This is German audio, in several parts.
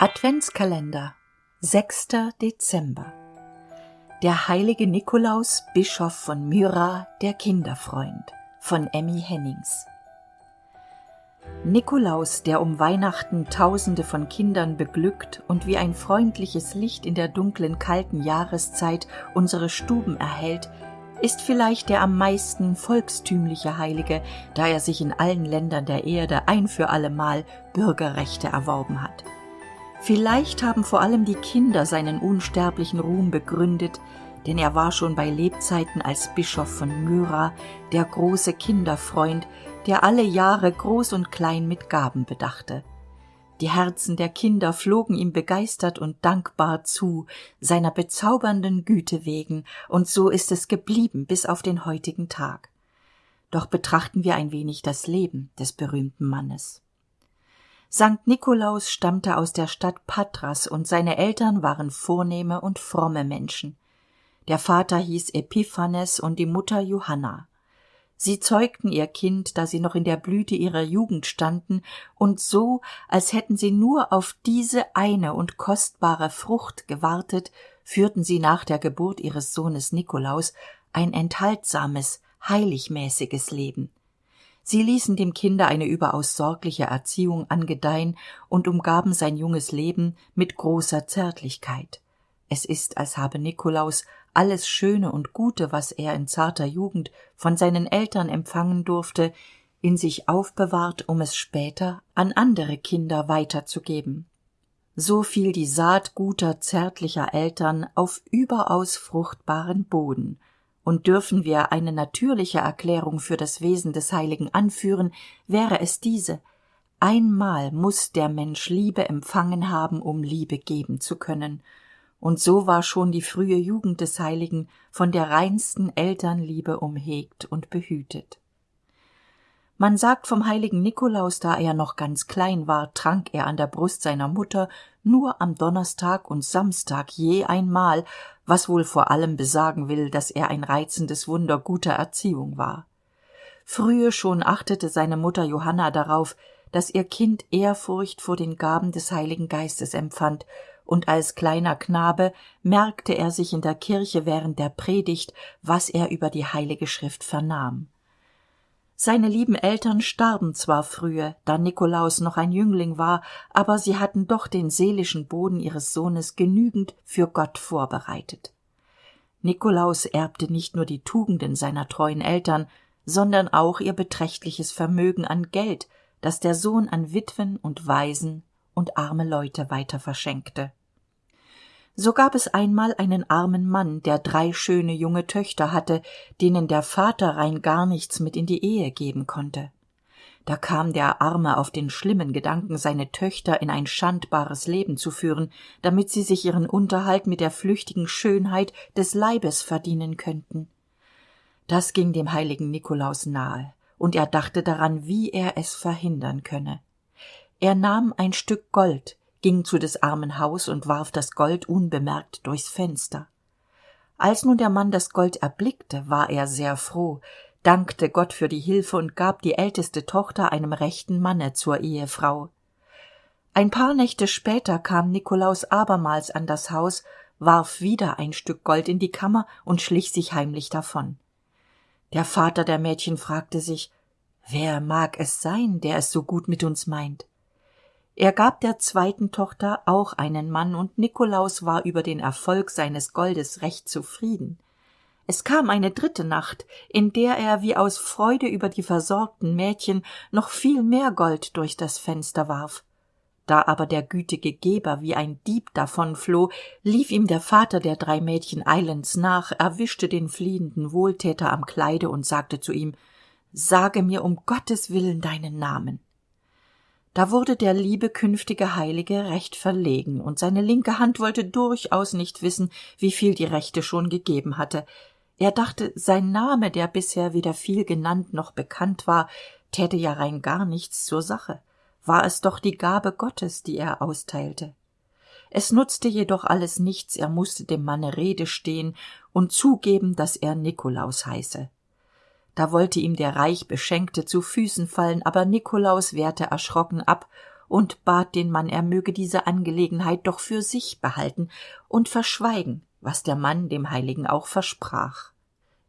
Adventskalender 6. Dezember Der heilige Nikolaus, Bischof von Myra, der Kinderfreund von Emmy Hennings Nikolaus, der um Weihnachten Tausende von Kindern beglückt und wie ein freundliches Licht in der dunklen, kalten Jahreszeit unsere Stuben erhellt, ist vielleicht der am meisten volkstümliche Heilige, da er sich in allen Ländern der Erde ein für allemal Bürgerrechte erworben hat. Vielleicht haben vor allem die Kinder seinen unsterblichen Ruhm begründet, denn er war schon bei Lebzeiten als Bischof von Myra der große Kinderfreund, der alle Jahre groß und klein mit Gaben bedachte. Die Herzen der Kinder flogen ihm begeistert und dankbar zu, seiner bezaubernden Güte wegen, und so ist es geblieben bis auf den heutigen Tag. Doch betrachten wir ein wenig das Leben des berühmten Mannes. Sankt Nikolaus stammte aus der Stadt Patras und seine Eltern waren vornehme und fromme Menschen. Der Vater hieß Epiphanes und die Mutter Johanna sie zeugten ihr kind da sie noch in der blüte ihrer jugend standen und so als hätten sie nur auf diese eine und kostbare frucht gewartet führten sie nach der geburt ihres sohnes nikolaus ein enthaltsames heiligmäßiges leben sie ließen dem kinde eine überaus sorgliche erziehung angedeihen und umgaben sein junges leben mit großer zärtlichkeit. Es ist als habe nikolaus alles schöne und gute was er in zarter jugend von seinen eltern empfangen durfte in sich aufbewahrt um es später an andere kinder weiterzugeben. So fiel die saat guter zärtlicher eltern auf überaus fruchtbaren boden und dürfen wir eine natürliche erklärung für das wesen des heiligen anführen wäre es diese. Einmal muss der mensch liebe empfangen haben um liebe geben zu können. Und so war schon die frühe jugend des heiligen von der reinsten elternliebe umhegt und behütet man sagt vom heiligen nikolaus da er noch ganz klein war trank er an der brust seiner mutter nur am donnerstag und samstag je einmal was wohl vor allem besagen will dass er ein reizendes wunder guter erziehung war. Frühe schon achtete seine mutter johanna darauf dass ihr kind ehrfurcht vor den gaben des heiligen geistes empfand und als kleiner knabe merkte er sich in der kirche während der predigt was er über die heilige schrift vernahm seine lieben eltern starben zwar frühe da nikolaus noch ein jüngling war aber sie hatten doch den seelischen boden ihres sohnes genügend für gott vorbereitet. Nikolaus erbte nicht nur die tugenden seiner treuen eltern sondern auch ihr beträchtliches vermögen an geld das der sohn an witwen und waisen und arme leute weiter verschenkte so gab es einmal einen armen mann der drei schöne junge töchter hatte denen der vater rein gar nichts mit in die ehe geben konnte. Da kam der arme auf den schlimmen gedanken seine töchter in ein schandbares leben zu führen damit sie sich ihren unterhalt mit der flüchtigen schönheit des leibes verdienen könnten. Das ging dem heiligen nikolaus nahe und er dachte daran wie er es verhindern könne. Er nahm ein stück gold ging zu des armen haus und warf das gold unbemerkt durchs fenster. Als nun der mann das gold erblickte war er sehr froh dankte gott für die hilfe und gab die älteste tochter einem rechten manne zur ehefrau. Ein paar nächte später kam nikolaus abermals an das haus warf wieder ein stück gold in die kammer und schlich sich heimlich davon. Der vater der mädchen fragte sich wer mag es sein der es so gut mit uns meint er gab der zweiten tochter auch einen mann und nikolaus war über den erfolg seines goldes recht zufrieden. Es kam eine dritte nacht in der er wie aus freude über die versorgten mädchen noch viel mehr gold durch das fenster warf. Da aber der gütige geber wie ein dieb davonfloh lief ihm der vater der drei mädchen eilends nach erwischte den fliehenden wohltäter am kleide und sagte zu ihm sage mir um gottes willen deinen namen da wurde der liebe künftige heilige recht verlegen und seine linke hand wollte durchaus nicht wissen wieviel die rechte schon gegeben hatte. Er dachte sein name der bisher weder viel genannt noch bekannt war täte ja rein gar nichts zur sache. War es doch die gabe gottes die er austeilte. Es nutzte jedoch alles nichts er musste dem manne rede stehen und zugeben dass er nikolaus heiße da wollte ihm der reich beschenkte zu füßen fallen aber nikolaus wehrte erschrocken ab und bat den mann er möge diese angelegenheit doch für sich behalten und verschweigen was der mann dem heiligen auch versprach.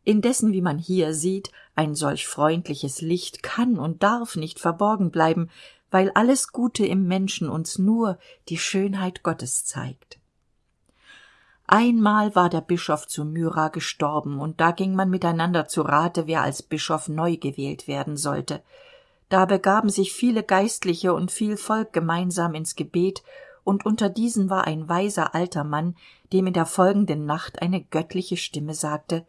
Indessen wie man hier sieht ein solch freundliches licht kann und darf nicht verborgen bleiben weil alles gute im menschen uns nur die schönheit gottes zeigt einmal war der bischof zu myra gestorben und da ging man miteinander zu rate wer als bischof neu gewählt werden sollte. Da begaben sich viele geistliche und viel volk gemeinsam ins gebet und unter diesen war ein weiser alter mann dem in der folgenden nacht eine göttliche stimme sagte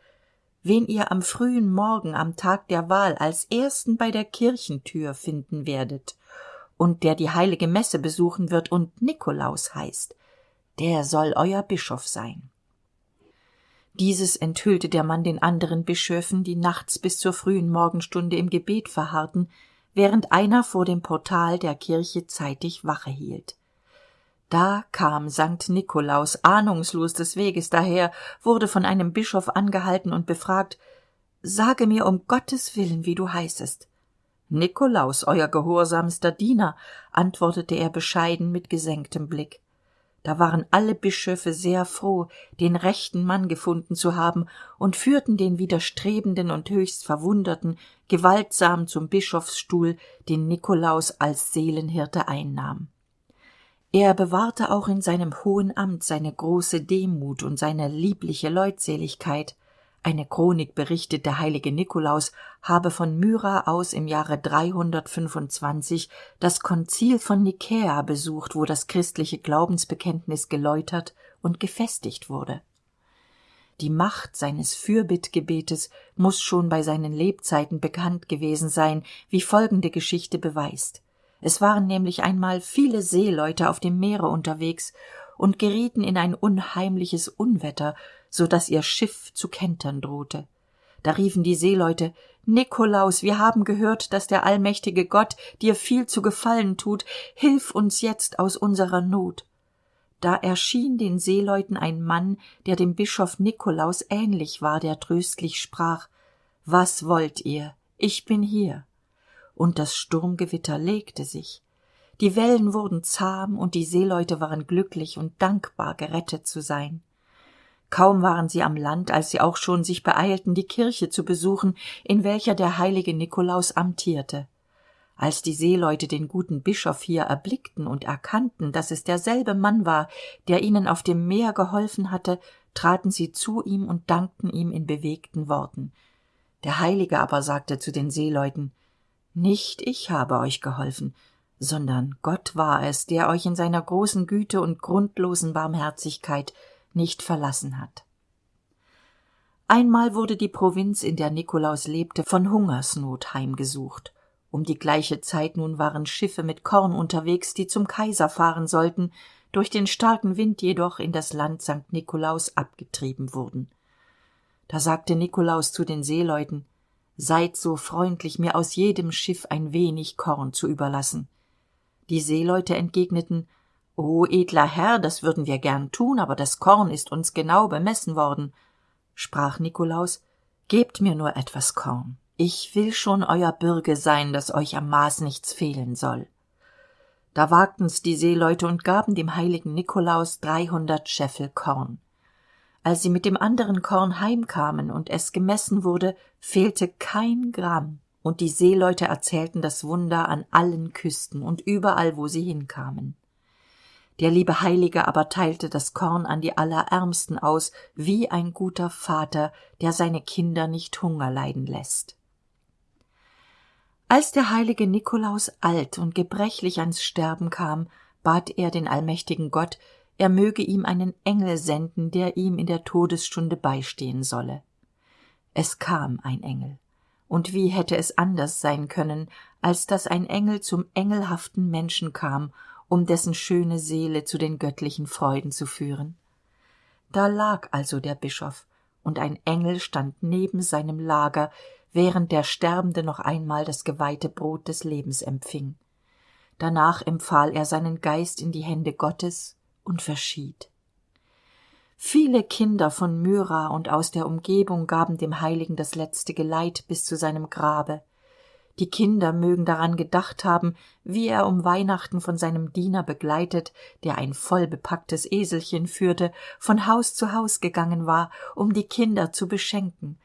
wen ihr am frühen morgen am tag der wahl als ersten bei der kirchentür finden werdet und der die heilige messe besuchen wird und nikolaus heißt der soll euer bischof sein. Dieses enthüllte der mann den anderen bischöfen die nachts bis zur frühen morgenstunde im gebet verharrten während einer vor dem portal der kirche zeitig wache hielt. Da kam sankt nikolaus ahnungslos des weges daher wurde von einem bischof angehalten und befragt sage mir um gottes willen wie du heißest. Nikolaus euer gehorsamster diener antwortete er bescheiden mit gesenktem blick da waren alle bischöfe sehr froh den rechten mann gefunden zu haben und führten den widerstrebenden und höchst verwunderten gewaltsam zum bischofsstuhl den nikolaus als seelenhirte einnahm. Er bewahrte auch in seinem hohen amt seine große demut und seine liebliche leutseligkeit eine chronik berichtet der heilige nikolaus habe von myra aus im jahre das konzil von nikäa besucht wo das christliche glaubensbekenntnis geläutert und gefestigt wurde. Die macht seines fürbittgebetes muss schon bei seinen lebzeiten bekannt gewesen sein wie folgende geschichte beweist. Es waren nämlich einmal viele seeleute auf dem meere unterwegs und gerieten in ein unheimliches unwetter so dass ihr schiff zu kentern drohte. Da riefen die seeleute nikolaus wir haben gehört dass der allmächtige gott dir viel zu gefallen tut hilf uns jetzt aus unserer not. Da erschien den seeleuten ein mann der dem bischof nikolaus ähnlich war der tröstlich sprach was wollt ihr? Ich bin hier. Und das sturmgewitter legte sich die wellen wurden zahm und die seeleute waren glücklich und dankbar gerettet zu sein. Kaum waren sie am land als sie auch schon sich beeilten die kirche zu besuchen in welcher der heilige nikolaus amtierte. Als die seeleute den guten bischof hier erblickten und erkannten dass es derselbe mann war der ihnen auf dem meer geholfen hatte traten sie zu ihm und dankten ihm in bewegten worten. Der heilige aber sagte zu den seeleuten nicht ich habe euch geholfen sondern gott war es der euch in seiner großen güte und grundlosen barmherzigkeit nicht verlassen hat. Einmal wurde die provinz in der nikolaus lebte von hungersnot heimgesucht. Um die gleiche zeit nun waren schiffe mit korn unterwegs die zum kaiser fahren sollten durch den starken wind jedoch in das land st nikolaus abgetrieben wurden. Da sagte nikolaus zu den seeleuten seid so freundlich mir aus jedem schiff ein wenig korn zu überlassen die seeleute entgegneten o edler herr das würden wir gern tun aber das korn ist uns genau bemessen worden sprach nikolaus gebt mir nur etwas korn. Ich will schon euer bürge sein dass euch am maß nichts fehlen soll da wagten's die seeleute und gaben dem heiligen nikolaus dreihundert scheffel korn. Als sie mit dem anderen korn heimkamen und es gemessen wurde fehlte kein gramm und die seeleute erzählten das wunder an allen küsten und überall wo sie hinkamen. Der liebe heilige aber teilte das korn an die allerärmsten aus wie ein guter vater der seine kinder nicht hunger leiden lässt als der heilige nikolaus alt und gebrechlich ans sterben kam bat er den allmächtigen gott er möge ihm einen engel senden der ihm in der todesstunde beistehen solle. Es kam ein engel und wie hätte es anders sein können als dass ein engel zum engelhaften menschen kam um dessen schöne seele zu den göttlichen freuden zu führen? Da lag also der bischof und ein engel stand neben seinem lager während der sterbende noch einmal das geweihte brot des lebens empfing. Danach empfahl er seinen geist in die hände gottes und verschied viele kinder von myra und aus der umgebung gaben dem heiligen das letzte geleit bis zu seinem grabe. Die kinder mögen daran gedacht haben wie er um weihnachten von seinem diener begleitet der ein vollbepacktes eselchen führte von haus zu haus gegangen war um die kinder zu beschenken.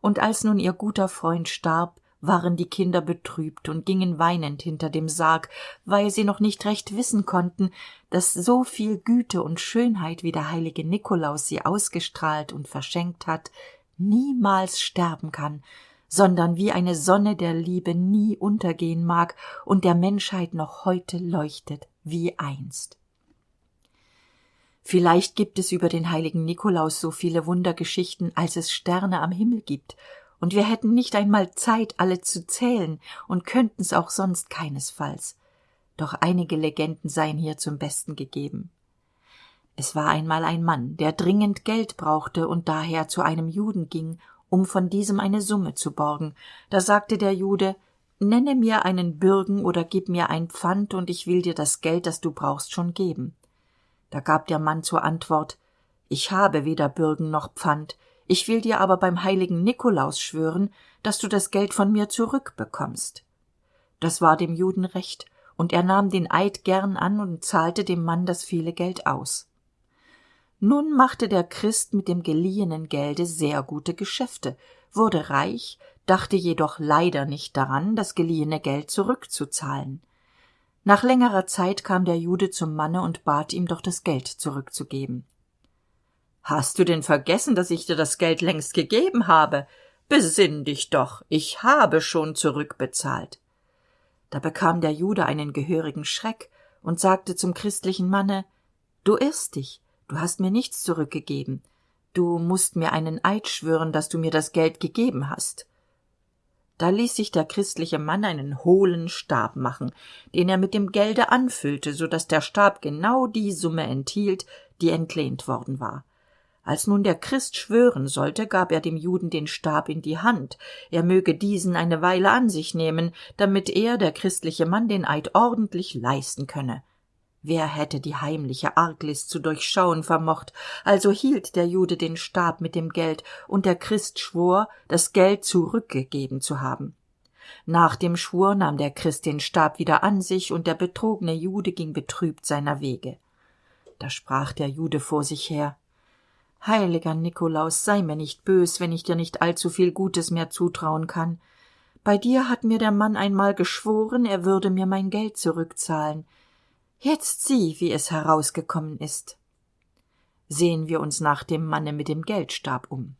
Und als nun ihr guter freund starb waren die kinder betrübt und gingen weinend hinter dem sarg weil sie noch nicht recht wissen konnten dass so viel güte und schönheit wie der heilige nikolaus sie ausgestrahlt und verschenkt hat niemals sterben kann sondern wie eine sonne der liebe nie untergehen mag und der menschheit noch heute leuchtet wie einst. Vielleicht gibt es über den heiligen nikolaus so viele wundergeschichten als es sterne am himmel gibt und wir hätten nicht einmal zeit alle zu zählen und könnten's auch sonst keinesfalls. Doch einige legenden seien hier zum besten gegeben. Es war einmal ein mann der dringend geld brauchte und daher zu einem juden ging um von diesem eine summe zu borgen. Da sagte der jude nenne mir einen bürgen oder gib mir ein pfand und ich will dir das geld das du brauchst schon geben. Da gab der mann zur antwort ich habe weder bürgen noch pfand ich will dir aber beim heiligen nikolaus schwören dass du das geld von mir zurückbekommst. Das war dem juden recht und er nahm den eid gern an und zahlte dem mann das viele geld aus. Nun machte der christ mit dem geliehenen gelde sehr gute geschäfte wurde reich dachte jedoch leider nicht daran das geliehene geld zurückzuzahlen. Nach längerer zeit kam der jude zum manne und bat ihm doch das geld zurückzugeben hast du denn vergessen dass ich dir das geld längst gegeben habe? Besinn dich doch ich habe schon zurückbezahlt. Da bekam der jude einen gehörigen schreck und sagte zum christlichen manne du irrst dich du hast mir nichts zurückgegeben. Du musst mir einen eid schwören dass du mir das geld gegeben hast. Da ließ sich der christliche mann einen hohlen stab machen den er mit dem gelde anfüllte so dass der stab genau die summe enthielt die entlehnt worden war als nun der christ schwören sollte gab er dem juden den stab in die hand. Er möge diesen eine weile an sich nehmen damit er der christliche mann den eid ordentlich leisten könne. Wer hätte die heimliche arglist zu durchschauen vermocht? Also hielt der jude den stab mit dem geld und der christ schwor das geld zurückgegeben zu haben. Nach dem schwur nahm der christ den stab wieder an sich und der betrogne jude ging betrübt seiner wege. Da sprach der jude vor sich her heiliger nikolaus sei mir nicht bös wenn ich dir nicht allzuviel gutes mehr zutrauen kann. Bei dir hat mir der mann einmal geschworen er würde mir mein geld zurückzahlen. Jetzt sieh wie es herausgekommen ist. Sehen wir uns nach dem manne mit dem geldstab um.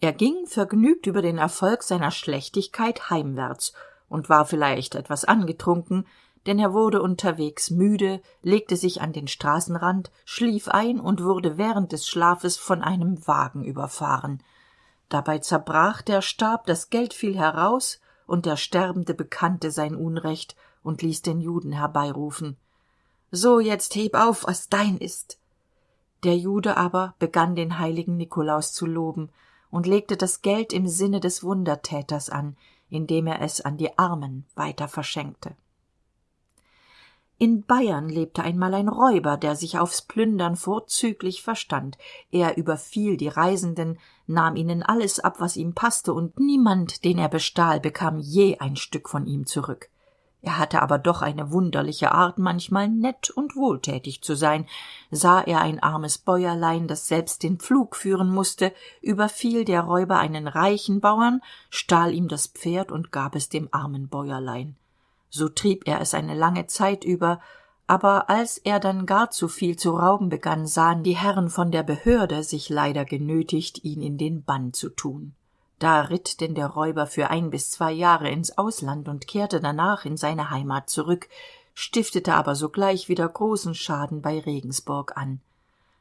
Er ging vergnügt über den erfolg seiner schlechtigkeit heimwärts und war vielleicht etwas angetrunken denn er wurde unterwegs müde legte sich an den straßenrand schlief ein und wurde während des schlafes von einem wagen überfahren. Dabei zerbrach der stab das geld fiel heraus und der sterbende bekannte sein unrecht und ließ den juden herbeirufen. So jetzt heb auf was dein ist. Der jude aber begann den heiligen nikolaus zu loben und legte das geld im sinne des wundertäters an indem er es an die armen weiter verschenkte in bayern lebte einmal ein räuber der sich aufs plündern vorzüglich verstand. Er überfiel die reisenden nahm ihnen alles ab was ihm passte und niemand den er bestahl bekam je ein stück von ihm zurück. Er hatte aber doch eine wunderliche art manchmal nett und wohltätig zu sein. Sah er ein armes bäuerlein das selbst den pflug führen musste überfiel der räuber einen reichen bauern stahl ihm das pferd und gab es dem armen bäuerlein so trieb er es eine lange zeit über aber als er dann gar zu viel zu rauben begann sahen die herren von der behörde sich leider genötigt ihn in den bann zu tun. Da ritt denn der räuber für ein bis zwei jahre ins ausland und kehrte danach in seine heimat zurück stiftete aber sogleich wieder großen schaden bei regensburg an.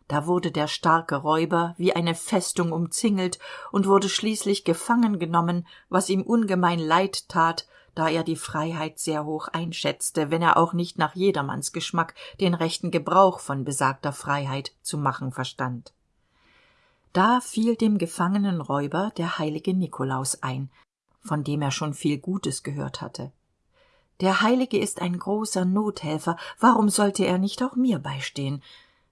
Da wurde der starke räuber wie eine festung umzingelt und wurde schließlich gefangen genommen was ihm ungemein leid tat da er die freiheit sehr hoch einschätzte wenn er auch nicht nach jedermanns geschmack den rechten gebrauch von besagter freiheit zu machen verstand. Da fiel dem gefangenen räuber der heilige nikolaus ein von dem er schon viel gutes gehört hatte. Der heilige ist ein großer nothelfer warum sollte er nicht auch mir beistehen?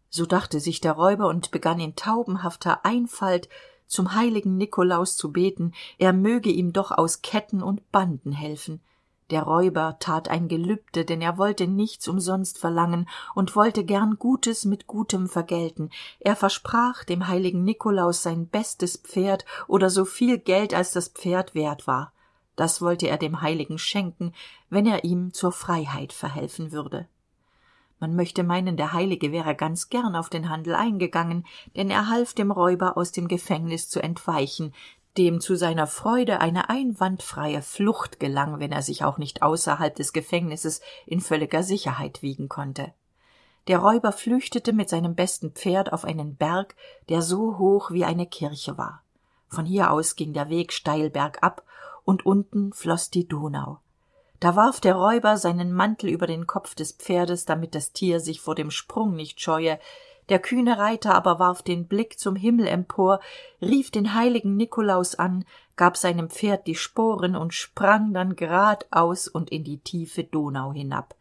So dachte sich der räuber und begann in taubenhafter einfalt zum heiligen nikolaus zu beten er möge ihm doch aus ketten und banden helfen. Der räuber tat ein gelübde denn er wollte nichts umsonst verlangen und wollte gern gutes mit gutem vergelten. Er versprach dem heiligen nikolaus sein bestes pferd oder so viel geld als das pferd wert war. Das wollte er dem heiligen schenken wenn er ihm zur freiheit verhelfen würde man möchte meinen der heilige wäre ganz gern auf den handel eingegangen denn er half dem räuber aus dem gefängnis zu entweichen dem zu seiner freude eine einwandfreie flucht gelang wenn er sich auch nicht außerhalb des gefängnisses in völliger sicherheit wiegen konnte. Der räuber flüchtete mit seinem besten pferd auf einen berg der so hoch wie eine kirche war. Von hier aus ging der weg steil bergab und unten floß die donau da warf der räuber seinen mantel über den kopf des pferdes damit das tier sich vor dem sprung nicht scheue. Der kühne reiter aber warf den blick zum himmel empor rief den heiligen nikolaus an gab seinem pferd die sporen und sprang dann gradaus und in die tiefe donau hinab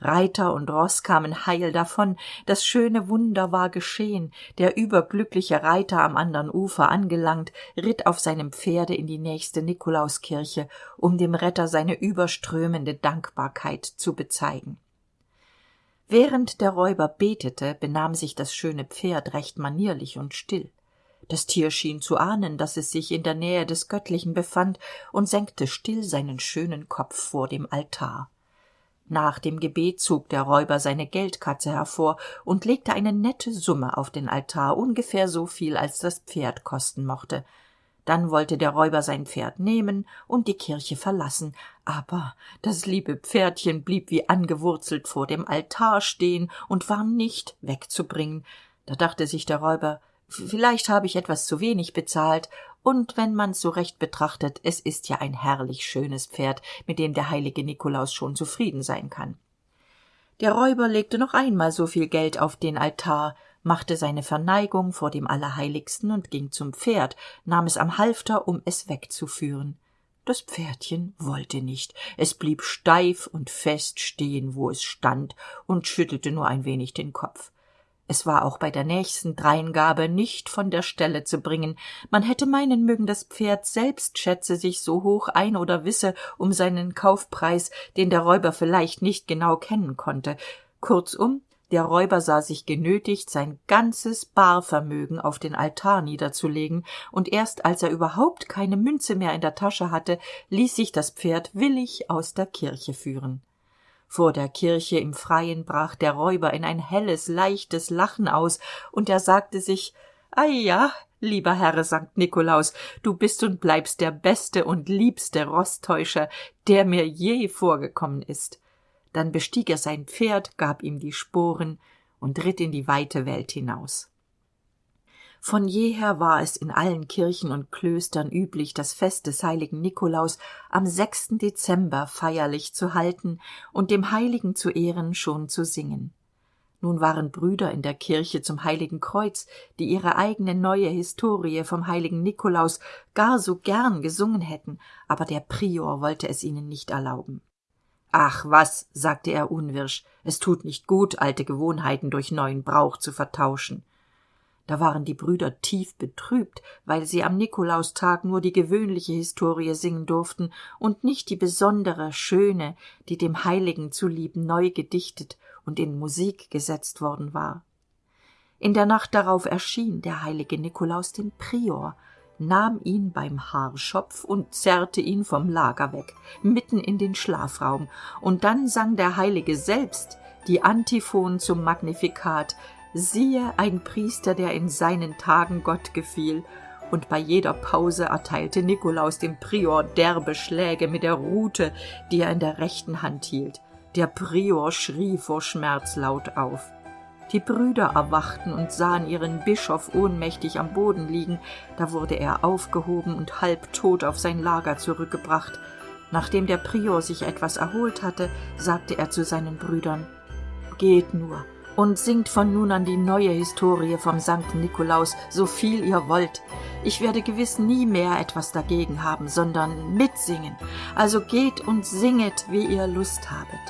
reiter und roß kamen heil davon. Das schöne wunder war geschehen. Der überglückliche reiter am andern ufer angelangt ritt auf seinem pferde in die nächste nikolauskirche um dem retter seine überströmende dankbarkeit zu bezeigen. Während der räuber betete benahm sich das schöne pferd recht manierlich und still. Das tier schien zu ahnen dass es sich in der nähe des göttlichen befand und senkte still seinen schönen kopf vor dem altar nach dem gebet zog der räuber seine geldkatze hervor und legte eine nette summe auf den altar ungefähr so viel als das pferd kosten mochte. Dann wollte der räuber sein pferd nehmen und die kirche verlassen aber das liebe pferdchen blieb wie angewurzelt vor dem altar stehen und war nicht wegzubringen. Da dachte sich der räuber vielleicht habe ich etwas zu wenig bezahlt und wenn man's so recht betrachtet es ist ja ein herrlich schönes pferd mit dem der heilige nikolaus schon zufrieden sein kann. Der räuber legte noch einmal so viel geld auf den altar machte seine verneigung vor dem allerheiligsten und ging zum pferd nahm es am halfter um es wegzuführen. Das pferdchen wollte nicht. Es blieb steif und fest stehen wo es stand und schüttelte nur ein wenig den kopf es war auch bei der nächsten dreingabe nicht von der stelle zu bringen. Man hätte meinen mögen das pferd selbst schätze sich so hoch ein oder wisse um seinen kaufpreis den der räuber vielleicht nicht genau kennen konnte. Kurzum der räuber sah sich genötigt sein ganzes barvermögen auf den altar niederzulegen und erst als er überhaupt keine münze mehr in der tasche hatte ließ sich das pferd willig aus der kirche führen vor der kirche im freien brach der räuber in ein helles leichtes lachen aus und er sagte sich ei ja lieber herr sankt nikolaus du bist und bleibst der beste und liebste roßtäuscher der mir je vorgekommen ist. Dann bestieg er sein pferd gab ihm die sporen und ritt in die weite welt hinaus von jeher war es in allen kirchen und klöstern üblich das fest des heiligen nikolaus am sechsten dezember feierlich zu halten und dem heiligen zu ehren schon zu singen. Nun waren brüder in der kirche zum heiligen kreuz die ihre eigene neue historie vom heiligen nikolaus gar so gern gesungen hätten aber der prior wollte es ihnen nicht erlauben. Ach was sagte er unwirsch es tut nicht gut alte gewohnheiten durch neuen brauch zu vertauschen da waren die brüder tief betrübt weil sie am nikolaustag nur die gewöhnliche historie singen durften und nicht die besondere schöne die dem heiligen zulieb neu gedichtet und in musik gesetzt worden war. In der nacht darauf erschien der heilige nikolaus dem prior nahm ihn beim haarschopf und zerrte ihn vom lager weg mitten in den schlafraum. Und dann sang der heilige selbst die antiphon zum magnifikat siehe ein priester der in seinen tagen gott gefiel. Und bei jeder pause erteilte nikolaus dem prior derbe schläge mit der rute die er in der rechten hand hielt. Der prior schrie vor schmerz laut auf. Die brüder erwachten und sahen ihren bischof ohnmächtig am boden liegen. Da wurde er aufgehoben und halbtot auf sein lager zurückgebracht. Nachdem der prior sich etwas erholt hatte sagte er zu seinen brüdern geht nur und singt von nun an die neue historie vom sankt nikolaus so viel ihr wollt ich werde gewiss nie mehr etwas dagegen haben sondern mitsingen also geht und singet wie ihr lust habet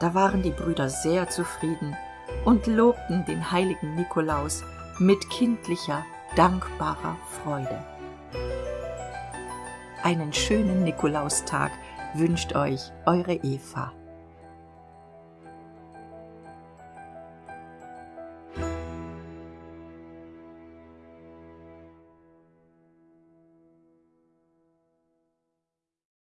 da waren die brüder sehr zufrieden und lobten den heiligen nikolaus mit kindlicher dankbarer Freude. Einen schönen Nikolaustag wünscht euch eure Eva.